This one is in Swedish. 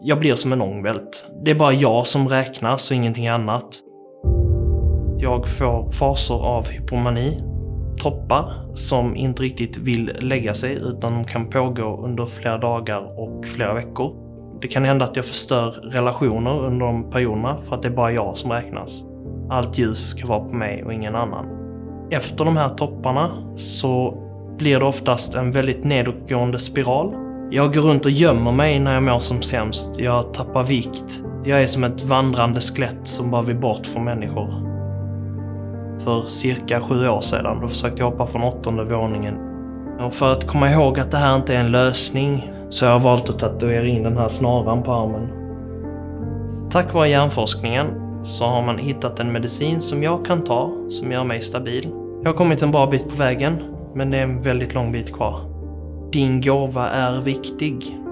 Jag blir som en ångvält. Det är bara jag som räknas och ingenting annat. Jag får faser av hypomani. Toppar som inte riktigt vill lägga sig utan de kan pågå under flera dagar och flera veckor. Det kan hända att jag förstör relationer under de perioderna för att det är bara jag som räknas. Allt ljus ska vara på mig och ingen annan. Efter de här topparna så blir det oftast en väldigt nedåtgående spiral. Jag går runt och gömmer mig när jag mår som sämst. Jag tappar vikt. Jag är som ett vandrande skelett som bara vill bort från människor. För cirka sju år sedan då försökte jag hoppa från åttonde våningen. Och för att komma ihåg att det här inte är en lösning så jag har valt att tatuera in den här snaran på armen. Tack vare hjärnforskningen så har man hittat en medicin som jag kan ta som gör mig stabil. Jag har kommit en bra bit på vägen, men det är en väldigt lång bit kvar. Din gåva är viktig.